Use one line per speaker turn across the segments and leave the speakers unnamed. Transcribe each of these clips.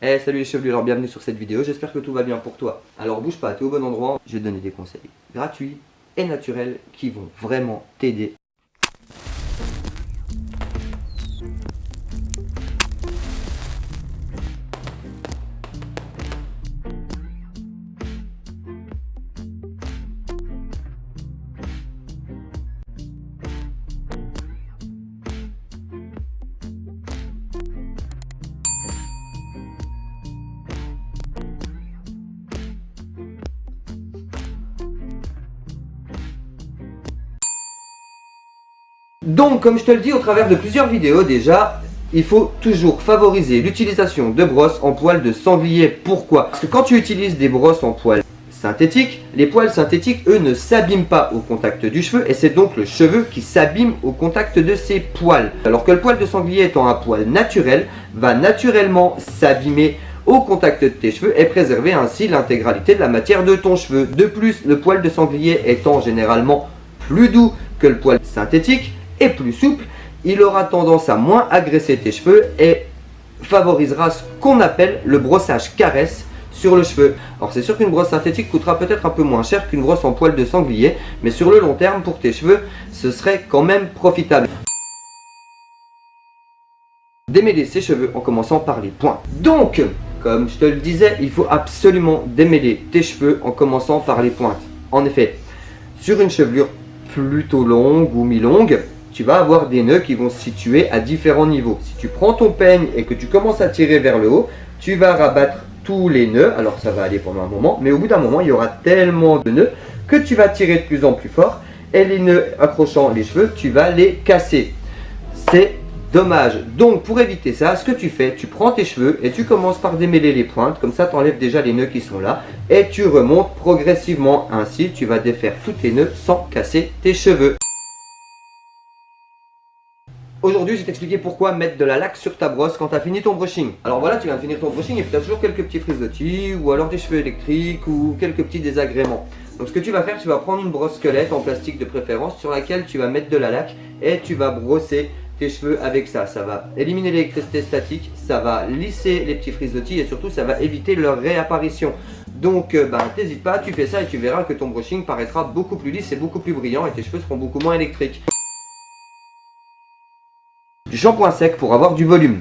Eh salut les chevelus, alors bienvenue sur cette vidéo, j'espère que tout va bien pour toi. Alors bouge pas, t'es au bon endroit, je vais te donner des conseils gratuits et naturels qui vont vraiment t'aider Donc, comme je te le dis au travers de plusieurs vidéos déjà, il faut toujours favoriser l'utilisation de brosses en poils de sanglier. Pourquoi? Parce que quand tu utilises des brosses en poils synthétiques, les poils synthétiques, eux, ne s'abîment pas au contact du cheveu et c'est donc le cheveu qui s'abîme au contact de ces poils. Alors que le poil de sanglier étant un poil naturel, va naturellement s'abîmer au contact de tes cheveux et préserver ainsi l'intégralité de la matière de ton cheveu. De plus, le poil de sanglier étant généralement plus doux que le poil synthétique, plus souple, il aura tendance à moins agresser tes cheveux et favorisera ce qu'on appelle le brossage caresse sur le cheveu. Alors c'est sûr qu'une brosse synthétique coûtera peut-être un peu moins cher qu'une brosse en poil de sanglier, mais sur le long terme pour tes cheveux, ce serait quand même profitable. Démêler ses cheveux en commençant par les points. Donc, comme je te le disais, il faut absolument démêler tes cheveux en commençant par les pointes. En effet, sur une chevelure plutôt longue ou mi-longue, tu vas avoir des nœuds qui vont se situer à différents niveaux. Si tu prends ton peigne et que tu commences à tirer vers le haut, tu vas rabattre tous les nœuds. Alors ça va aller pendant un moment, mais au bout d'un moment, il y aura tellement de nœuds que tu vas tirer de plus en plus fort. Et les nœuds accrochant les cheveux, tu vas les casser. C'est dommage. Donc pour éviter ça, ce que tu fais, tu prends tes cheveux et tu commences par démêler les pointes. Comme ça, tu enlèves déjà les nœuds qui sont là. Et tu remontes progressivement. Ainsi, tu vas défaire tous tes nœuds sans casser tes cheveux. Aujourd'hui, je vais t'expliquer pourquoi mettre de la laque sur ta brosse quand tu as fini ton brushing. Alors voilà, tu viens de finir ton brushing et puis tu as toujours quelques petits frisottis ou alors des cheveux électriques ou quelques petits désagréments. Donc ce que tu vas faire, tu vas prendre une brosse squelette en plastique de préférence sur laquelle tu vas mettre de la laque et tu vas brosser tes cheveux avec ça. Ça va éliminer l'électricité statique, ça va lisser les petits frisottis et surtout ça va éviter leur réapparition. Donc euh, ben, t'hésites pas, tu fais ça et tu verras que ton brushing paraîtra beaucoup plus lisse et beaucoup plus brillant et tes cheveux seront beaucoup moins électriques. Du shampoing sec pour avoir du volume.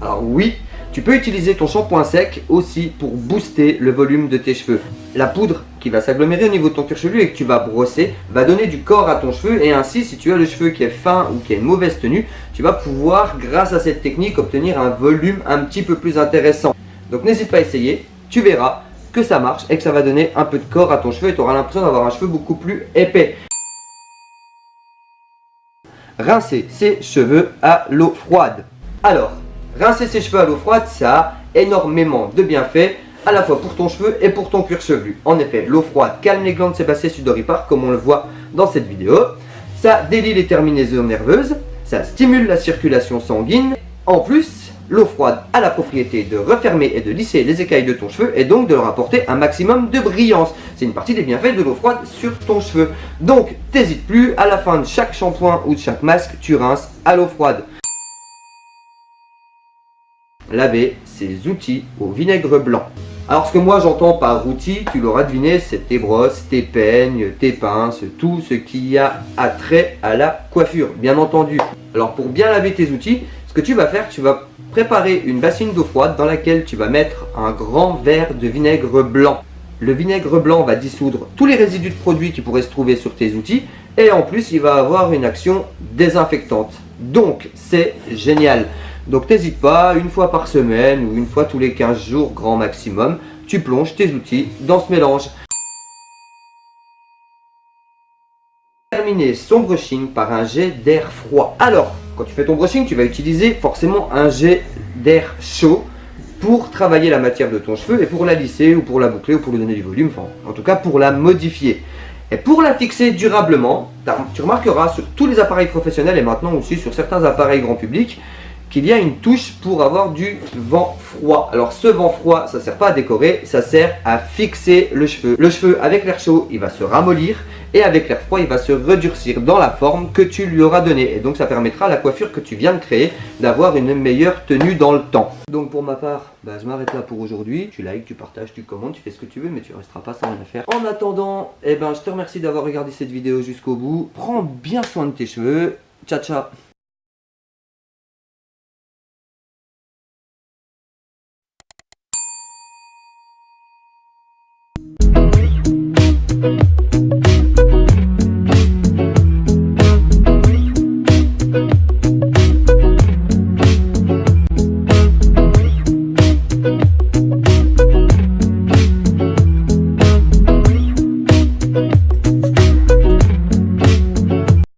Alors oui, tu peux utiliser ton shampoing sec aussi pour booster le volume de tes cheveux. La poudre qui va s'agglomérer au niveau de ton cuir chevelu et que tu vas brosser va donner du corps à ton cheveu et ainsi si tu as le cheveu qui est fin ou qui a une mauvaise tenue, tu vas pouvoir grâce à cette technique obtenir un volume un petit peu plus intéressant. Donc n'hésite pas à essayer, tu verras que ça marche et que ça va donner un peu de corps à ton cheveu et tu auras l'impression d'avoir un cheveu beaucoup plus épais rincer ses cheveux à l'eau froide. Alors, rincer ses cheveux à l'eau froide, ça a énormément de bienfaits à la fois pour ton cheveu et pour ton cuir chevelu. En effet, l'eau froide calme les glandes sébacées sudoripares comme on le voit dans cette vidéo. Ça délie les terminaisons nerveuses, ça stimule la circulation sanguine. En plus, L'eau froide a la propriété de refermer et de lisser les écailles de ton cheveu et donc de leur apporter un maximum de brillance. C'est une partie des bienfaits de l'eau froide sur ton cheveu. Donc, t'hésites plus, à la fin de chaque shampoing ou de chaque masque, tu rinces à l'eau froide. Laver ses outils au vinaigre blanc. Alors ce que moi j'entends par outils, tu l'auras deviné, c'est tes brosses, tes peignes, tes pinces, tout ce qui a attrait à la coiffure, bien entendu. Alors pour bien laver tes outils, ce que tu vas faire, tu vas préparer une bassine d'eau froide dans laquelle tu vas mettre un grand verre de vinaigre blanc. Le vinaigre blanc va dissoudre tous les résidus de produits qui pourraient se trouver sur tes outils et en plus il va avoir une action désinfectante. Donc c'est génial. Donc n'hésite pas, une fois par semaine ou une fois tous les 15 jours grand maximum, tu plonges tes outils dans ce mélange. Terminer son brushing par un jet d'air froid. Alors, quand tu fais ton brushing, tu vas utiliser forcément un jet d'air chaud pour travailler la matière de ton cheveu et pour la lisser ou pour la boucler ou pour lui donner du volume, en tout cas pour la modifier. Et pour la fixer durablement, tu remarqueras sur tous les appareils professionnels et maintenant aussi sur certains appareils grand public qu'il y a une touche pour avoir du vent froid. Alors ce vent froid, ça sert pas à décorer, ça sert à fixer le cheveu. Le cheveu avec l'air chaud, il va se ramollir et avec l'air froid, il va se redurcir dans la forme que tu lui auras donnée. Et donc ça permettra à la coiffure que tu viens de créer d'avoir une meilleure tenue dans le temps. Donc pour ma part, bah, je m'arrête là pour aujourd'hui. Tu likes, tu partages, tu commentes, tu fais ce que tu veux, mais tu resteras pas sans rien faire. En attendant, eh ben, je te remercie d'avoir regardé cette vidéo jusqu'au bout. Prends bien soin de tes cheveux. Ciao, ciao